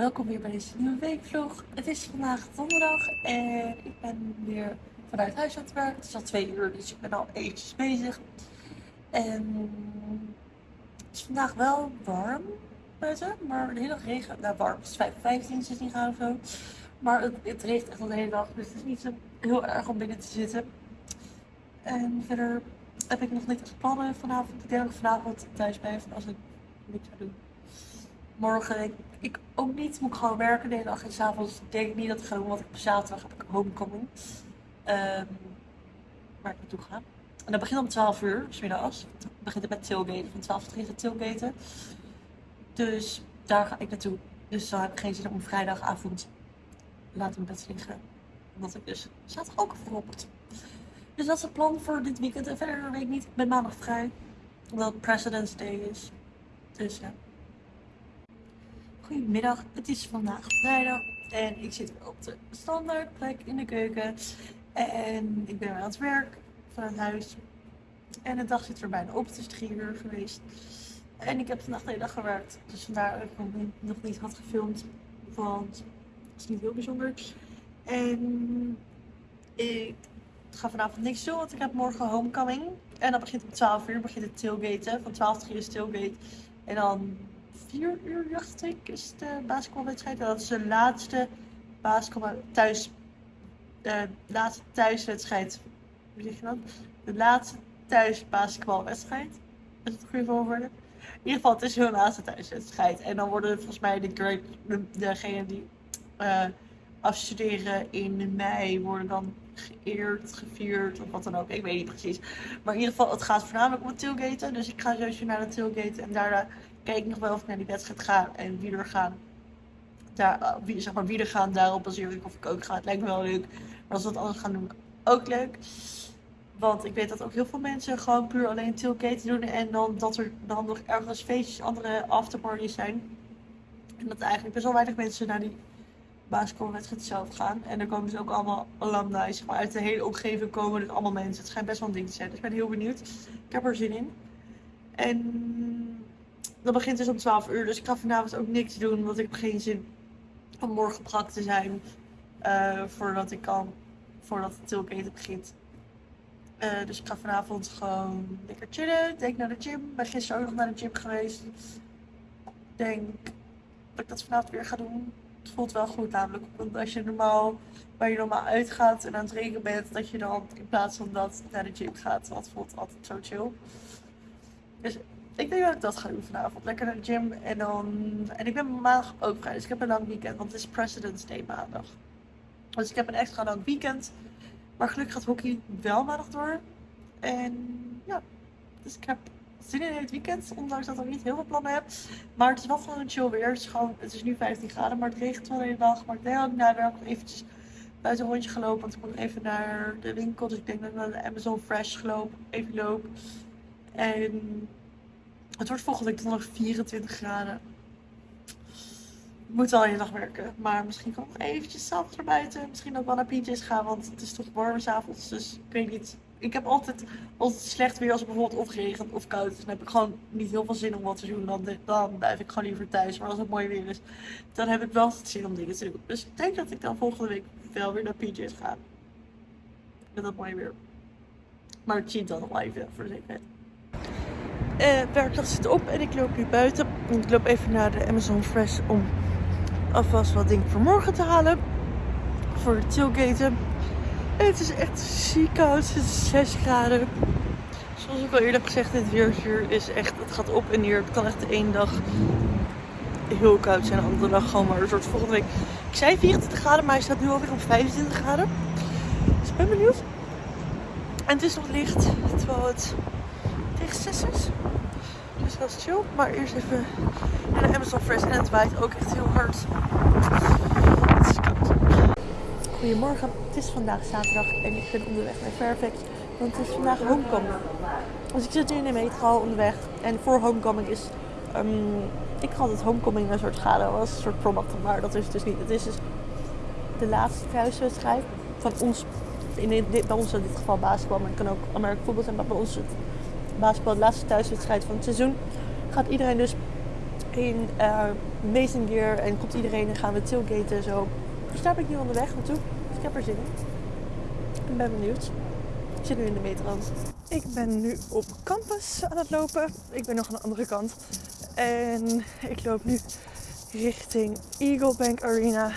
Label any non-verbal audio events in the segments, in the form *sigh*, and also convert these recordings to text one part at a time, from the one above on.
welkom weer bij deze nieuwe weekvlog. Het is vandaag donderdag en ik ben weer vanuit huis aan het werk. Het is al twee uur, dus ik ben al eventjes bezig. En het is vandaag wel warm buiten, maar de hele dag regen. Nou, warm, het is 15, 16 graden of zo. Maar het, het regent echt al de hele dag, dus het is niet zo heel erg om binnen te zitten. En verder heb ik nog niks plannen vanavond. Ik denk dat ik vanavond thuis ben als ik niks ga doen morgen ik, ook niet. Moet ik gewoon werken de hele dag en s'avonds denk ik niet dat ik ga doen. Want op zaterdag heb ik homecoming. Um, waar ik naartoe ga. En dat begint om 12 uur, smiddags. Dan begint het met tailgaten. Van 12 tot 3 gaat tailgaten. Dus daar ga ik naartoe. Dus dan heb ik geen zin om vrijdagavond laat in bed liggen. Omdat ik dus zaterdag ook verropt. Dus dat is het plan voor dit weekend. En verder weet ik niet. Ik ben maandag vrij. Omdat President's Day is. Dus ja. Goedemiddag, het is vandaag vrijdag en ik zit op de standaardplek in de keuken. En ik ben weer aan het werk vanuit huis. En de dag zit er bijna op, het is drie uur geweest. En ik heb vandaag de hele dag gewerkt, dus vandaar dat ik nog niet had gefilmd. Want het is niet heel bijzonder. En ik ga vanavond niks doen, want ik heb morgen homecoming. En dan begint om 12 uur, begint het tailgaten. Van 12 tot 3 is tailgate. En dan vier uur, dacht ik, is de basketbalwedstrijd. Dat is de laatste basketbal thuis. De laatste thuiswedstrijd. Hoe zeg je dat? De laatste thuis basketbalwedstrijd. Is het goede volgorde? In ieder geval, het is hun laatste thuiswedstrijd. En dan worden volgens mij de great, degenen die uh, afstuderen in mei, worden dan geëerd, gevierd of wat dan ook. Ik weet niet precies. Maar in ieder geval, het gaat voornamelijk om het tailgaten. Dus ik ga sowieso naar de tailgate en daarna kijk nog wel of ik naar die wedstrijd ga en wie er gaan. Daar, wie, zeg maar, wie er gaan, daarop baseer ik of ik ook ga. Het lijkt me wel leuk. Maar als we dat anders gaan doen, ook leuk. Want ik weet dat ook heel veel mensen gewoon puur alleen tailgate doen. En dan dat er dan nog ergens feestjes, andere afterparties zijn. En dat eigenlijk best wel weinig mensen naar die basketbalwedstrijd zelf gaan. En dan komen ze ook allemaal alumni, zeg maar, uit de hele omgeving komen dus allemaal mensen. Het schijnt best wel een ding te zijn. Dus ik ben heel benieuwd. Ik heb er zin in. En dat begint dus om 12 uur. Dus ik ga vanavond ook niks doen. Want ik heb geen zin om morgen brak te zijn. Uh, voordat ik kan. Voordat het tilketen begint. Uh, dus ik ga vanavond gewoon lekker chillen. Denk naar de gym. Ben gisteren ook nog naar de gym geweest. Denk dat ik dat vanavond weer ga doen. Het voelt wel goed namelijk. Want als je normaal, waar je normaal uitgaat en aan het rekenen bent, dat je dan in plaats van dat naar de gym gaat. Dat voelt altijd zo chill. Dus ik denk dat ik dat ga doen vanavond. Lekker naar de gym. En dan. En ik ben maandag ook vrij. Dus ik heb een lang weekend. Want het is President's Day maandag. Dus ik heb een extra lang weekend. Maar gelukkig gaat hockey wel maandag door. En ja. Dus ik heb zin in het weekend. Ondanks dat ik niet heel veel plannen heb. Maar het is wel gewoon een chill weer. Het is, gewoon, het is nu 15 graden. Maar het regent wel de dag. Maar ik denk dat ik eventjes buiten een rondje gelopen. Want ik moet even naar de winkel. Dus ik denk dat ik naar de Amazon Fresh gelopen. Even loop. En het wordt volgende week nog 24 graden. Ik moet wel je dag werken. Maar misschien kan ik nog eventjes zelf naar buiten. Misschien ook wel naar PJ's gaan. Want het is toch warm s'avonds. Dus ik weet niet. Ik heb altijd, altijd slecht weer als het bijvoorbeeld of regent of koud is. Dan heb ik gewoon niet heel veel zin om wat te doen. Dan, dan blijf ik gewoon liever thuis. Maar als het mooi weer is, dan heb ik wel zin om dingen te doen. Dus ik denk dat ik dan volgende week wel weer naar PJ's ga. Met dat mooie weer. Maar het dan nog even voor de zekerheid. Uh, werkdag zit op en ik loop nu buiten. Ik loop even naar de Amazon Fresh om alvast wat dingen voor morgen te halen. Voor de tailgaten. En het is echt ziek koud. Het is 6 graden. Zoals ik al eerder heb gezegd, dit weerzuur is echt, het gaat op en neer. Het kan echt de ene dag heel koud zijn, de andere dag gewoon maar een soort volgende week. Ik zei 24 graden, maar hij staat nu alweer op 25 graden. Dus ik ben benieuwd. En het is nog licht, terwijl het tegen 6 is. Dus dat chill. Maar eerst even naar de Amazon Fresh. En het waait ook echt heel hard. Is. Goedemorgen. Het is vandaag zaterdag en ik ben onderweg naar Fairfax. Want het is vandaag homecoming. Dus ik zit nu in de metro onderweg. En voor homecoming is... Um, ik had het homecoming een soort schade was. Een soort prom Maar dat is het dus niet. Het is dus de laatste thuiswedstrijd van ons. In dit, bij ons in dit geval basketbal. Maar het kan ook Amerika voetbal zijn. Maar bij ons het basketbal, de laatste thuiswedstrijd van het seizoen, gaat iedereen dus geen uh, Mason Gear en komt iedereen en gaan we tailgaten en zo. Dus ik nu onderweg naartoe. Dus ik heb er zin in. Ik ben benieuwd. Ik zit nu in de metro. Ik ben nu op campus aan het lopen. Ik ben nog aan de andere kant. En ik loop nu richting Eagle Bank Arena.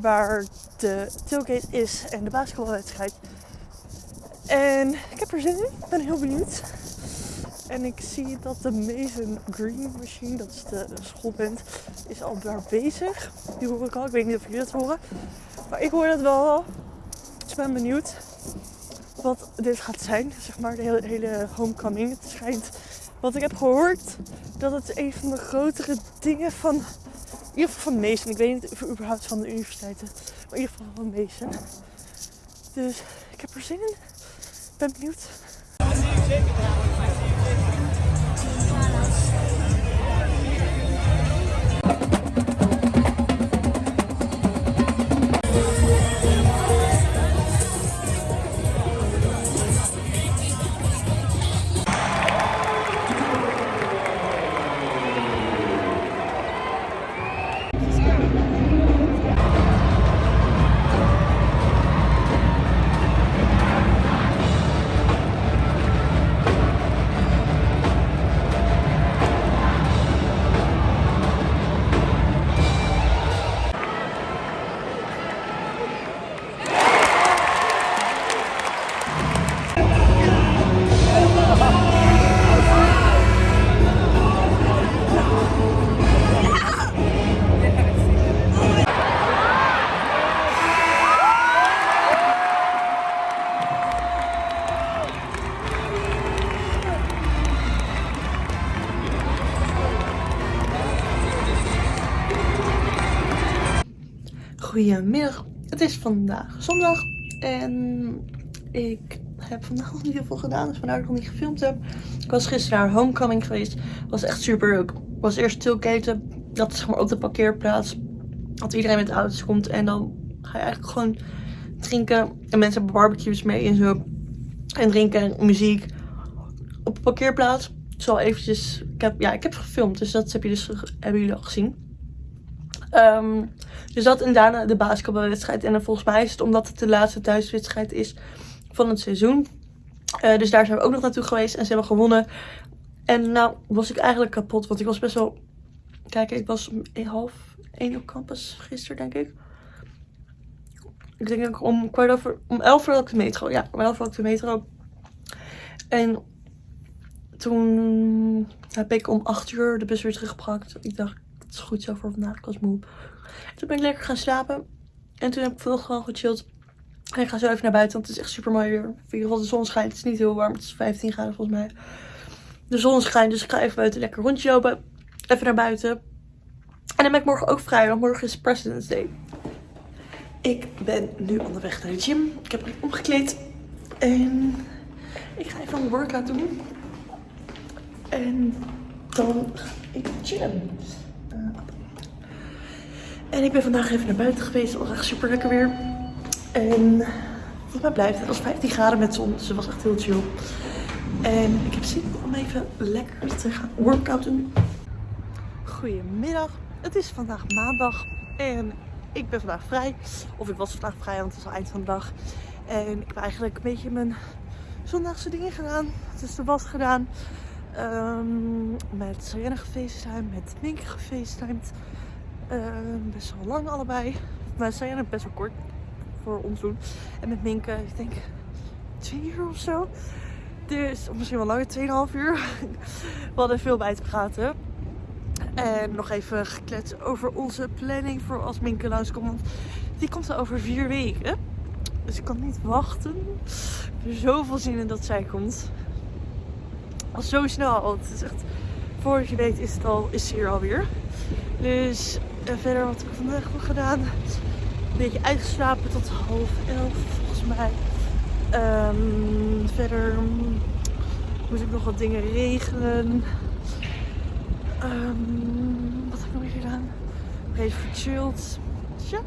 Waar de tailgate is en de basketbalwedstrijd. En ik heb er zin in. Ik ben heel benieuwd. En ik zie dat de Mason Green Machine, dat is de schoolband, is al daar bezig. Die hoor ik al. Ik weet niet of jullie dat horen. Maar ik hoor dat wel. Dus ik ben benieuwd wat dit gaat zijn. Zeg maar de hele, hele homecoming. Het schijnt, wat ik heb gehoord, dat het een van de grotere dingen van, in ieder geval van Mason. Ik weet niet of überhaupt van de universiteiten, maar in ieder geval van Mason. Dus ik heb er zin in. Ik ben benieuwd. Goedemiddag, het is vandaag zondag en ik heb vandaag *laughs* nog niet heel veel gedaan, dus vandaar dat ik nog niet gefilmd heb. Ik was gisteren naar Homecoming geweest, was echt super leuk. Ik was eerst tailgaten, dat is zeg maar op de parkeerplaats, dat iedereen met de auto's komt en dan ga je eigenlijk gewoon drinken en mensen hebben barbecues mee en zo. En drinken en muziek op de parkeerplaats. Zo eventjes, ik heb, ja ik heb gefilmd, dus dat heb je dus, hebben jullie al gezien. Um, dus dat en daarna de basketbalwedstrijd. En volgens mij is het omdat het de laatste thuiswedstrijd is van het seizoen. Uh, dus daar zijn we ook nog naartoe geweest en ze hebben gewonnen. En nou was ik eigenlijk kapot, want ik was best wel... Kijk, ik was half één op campus gisteren, denk ik. Ik denk ik om kwart over... Om elf uur had ik de metro. Ja, om elf uur had ik de metro. En toen heb ik om acht uur de bus weer teruggebracht. Ik dacht, het is goed zo voor vandaag. Ik was moe. Toen ben ik lekker gaan slapen. En toen heb ik veel gewoon gechilled. En ik ga zo even naar buiten, want het is echt super mooi weer. In ieder geval de zon schijnt. Het is niet heel warm. Het is 15 graden volgens mij. De zon schijnt, dus ik ga even buiten lekker rondje lopen. Even naar buiten. En dan ben ik morgen ook vrij, want morgen is President's Day. Ik ben nu onderweg naar de gym. Ik heb me omgekleed. En ik ga even een workout doen. En dan ga ik chillen. En ik ben vandaag even naar buiten geweest. Het was echt super lekker weer. En volgens mij blijft het. was 15 graden met zon. Dus het was echt heel chill. En ik heb zin om even lekker te gaan workouten. Goedemiddag. Het is vandaag maandag. En ik ben vandaag vrij. Of ik was vandaag vrij, want het is al eind van de dag. En ik heb eigenlijk een beetje mijn zondagse dingen gedaan. Dus de was gedaan. Um, met Serena gefacetimed. Met Minke gefacetimed. Ehm, best wel lang allebei. Maar zijn er best wel kort voor ons doen. En met Minke, ik denk twee uur of zo. Dus, misschien wel langer, 2,5 uur. *laughs* We hadden veel bij te praten. En nog even gekletst over onze planning voor als Minke langskomt. Want die komt er over vier weken. Dus ik kan niet wachten. Ik heb zoveel zin in dat zij komt. Al zo snel. Het is echt, voor je weet is het al, is ze hier alweer. Dus en verder wat ik vandaag nog gedaan. Een beetje uitgeslapen tot half elf volgens mij. Um, verder moest ik nog wat dingen regelen. Um, wat heb ik nog meer gedaan? Even gechilled. Ja.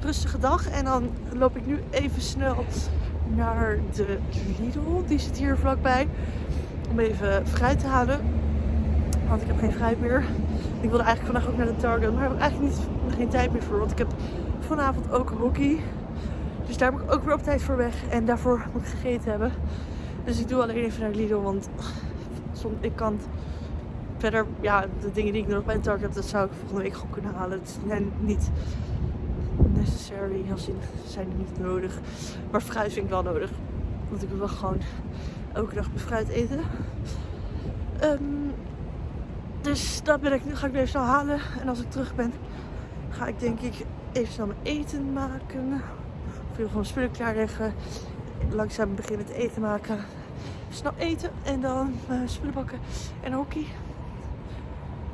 Rustige dag. En dan loop ik nu even snel naar de Lidl. Die zit hier vlakbij. Om even fruit te halen. Want ik heb geen fruit meer. Ik wilde eigenlijk vandaag ook naar de Target. Maar heb ik eigenlijk niet, geen tijd meer voor. Want ik heb vanavond ook hockey. Dus daar moet ik ook weer op tijd voor weg. En daarvoor moet ik gegeten hebben. Dus ik doe alleen even naar Lidl. Want ik kan verder, ja, de dingen die ik nog bij de Target heb, dat zou ik volgende week gewoon kunnen halen. Het zijn niet necessary, als in, zijn er niet nodig. Maar fruit vind ik wel nodig. Want ik wil gewoon elke dag mijn fruit eten. Ehm, dus dat ben ik, nu ga ik weer snel halen. En als ik terug ben, ga ik denk ik even snel mijn eten maken. Of even gewoon spullen klaarleggen. Langzaam beginnen te eten maken. Snel eten en dan uh, spullen bakken en hockey.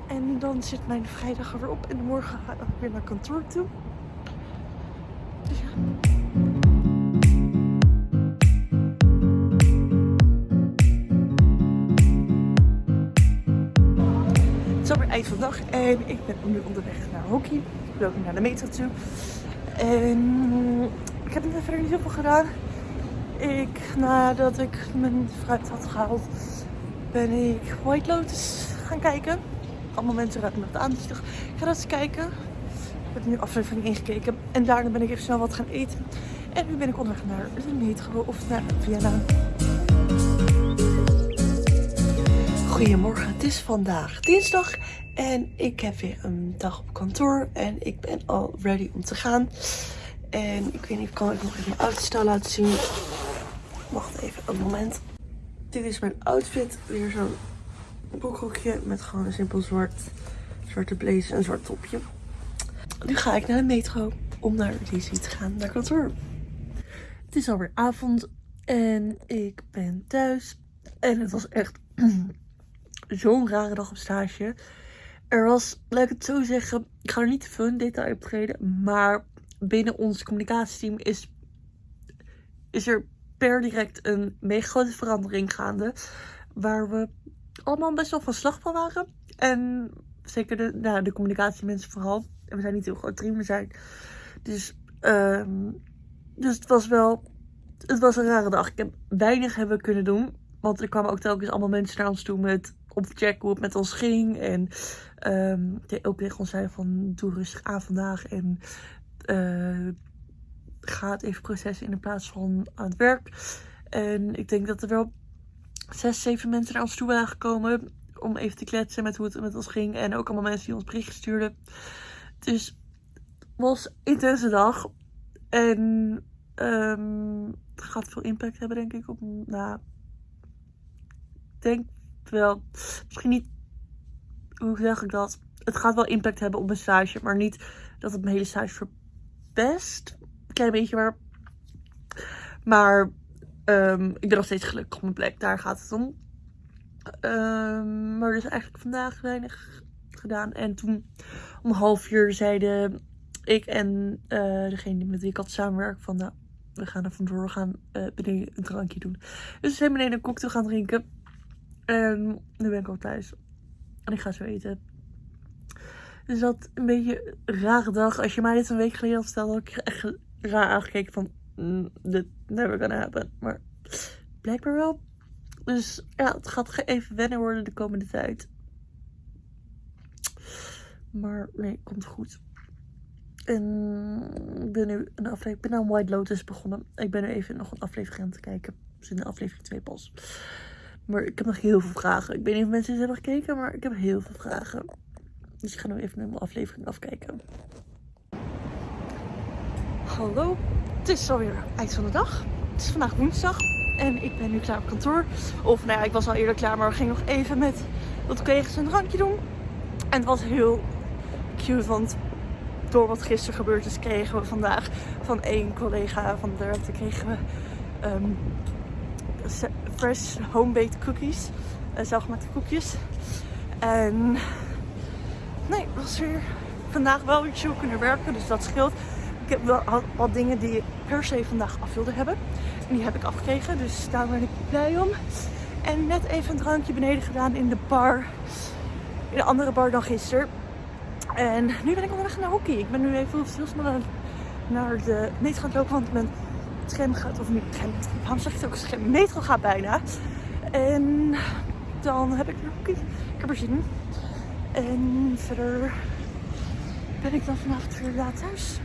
En dan zit mijn vrijdag er weer op. En morgen ga ik weer naar kantoor toe. Dag en ik ben nu onderweg naar hockey. Ik loop nu naar de metro toe. En ik heb net verder niet zoveel gedaan. Ik, nadat ik mijn fruit had gehaald, ben ik White Lotus gaan kijken. Allemaal mensen raken me aan, dus ik ga dat eens kijken. Ik heb nu aflevering ingekeken en daarna ben ik even snel wat gaan eten. En nu ben ik onderweg naar de metro of naar Vienna. Goedemorgen, het is vandaag dinsdag en ik heb weer een dag op kantoor en ik ben al ready om te gaan. En ik weet niet, kan ik nog even mijn outfit laten zien? Wacht even een moment. Dit is mijn outfit, weer zo'n broekhoekje met gewoon een simpel zwart, zwarte blazer en zwart topje. Nu ga ik naar de metro om naar Lizzie te gaan, naar kantoor. Het is alweer avond en ik ben thuis. En het was echt *clears throat* zo'n rare dag op stage. Er was, laat ik het zo zeggen, ik ga er niet te veel in detail optreden, maar binnen ons communicatieteam is, is er per direct een mega grote verandering gaande. Waar we allemaal best wel van slag van waren. En zeker de, nou, de communicatiemensen vooral. En we zijn niet heel groot team, we zijn. Dus, um, dus het was wel. Het was een rare dag. Ik heb weinig hebben kunnen doen. Want er kwamen ook telkens allemaal mensen naar ons toe met om te checken hoe het met ons ging. En ook tegen ons zei van doe rustig aan vandaag. En uh, ga het even processen in plaats van aan het werk. En ik denk dat er wel zes, zeven mensen naar ons toe waren gekomen. Om even te kletsen met hoe het met ons ging. En ook allemaal mensen die ons bericht stuurden. Dus het was een intense dag. En um, het gaat veel impact hebben denk ik op... Nou, ik denk wel... Misschien niet... Hoe zeg ik dat? Het gaat wel impact hebben op mijn stage. Maar niet dat het mijn hele stage verpest. Klein beetje maar... Maar Um, ik ben nog steeds gelukkig op mijn plek, daar gaat het om. Um, maar dus eigenlijk vandaag weinig gedaan. En toen om half uur zeiden ik en uh, degene met wie ik had samenwerk van nou, we gaan er vandoor, we gaan uh, beneden een drankje doen. Dus we zijn beneden een cocktail gaan drinken. En nu ben ik al thuis. En ik ga zo eten. Dus dat een beetje een rare dag. Als je mij dit een week geleden had verteld, had ik echt raar aangekeken van mm, dit never gonna happen. Maar blijkbaar wel. Dus ja, het gaat even wennen worden de komende tijd. Maar nee, komt goed. En ik ben nu een aflevering. Ik ben aan White Lotus begonnen. Ik ben nu even nog een aflevering aan het kijken. Dus in de aflevering 2 pas. Maar ik heb nog heel veel vragen. Ik weet niet of mensen eens hebben gekeken, maar ik heb heel veel vragen. Dus ik ga nu even naar mijn aflevering afkijken. Hallo, het is alweer eind van de dag. Het is vandaag woensdag en ik ben nu klaar op kantoor. Of nou ja, ik was al eerder klaar, maar we gingen nog even met wat collega's een drankje doen. En het was heel cute, want door wat gisteren gebeurd is, kregen we vandaag van één collega van de kregen we um, fresh home-baked cookies. Uh, zelfgemaakte koekjes. En nee, het was weer vandaag wel weer chill kunnen werken, dus dat scheelt. Ik heb wel wat dingen die ik per se vandaag af wilde hebben. En die heb ik afgekregen, dus daar ben ik blij om. En net even een drankje beneden gedaan in de bar. In een andere bar dan gisteren. En nu ben ik onderweg naar hockey. Ik ben nu even heel snel naar de metro gaan lopen, want mijn scherm gaat, of niet, waarom zeg ik het ook, scherm, metro gaat bijna. En dan heb ik. Ik heb er zin in. En verder ben ik dan vanavond weer laat thuis.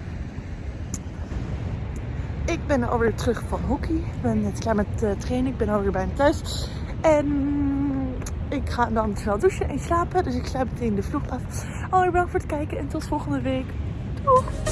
Ik ben alweer terug van hockey. Ik ben net klaar met uh, trainen. Ik ben alweer bijna thuis. En ik ga dan snel douchen en slapen. Dus ik sluit meteen de vlog af. Alweer bedankt voor het kijken en tot volgende week. Doeg!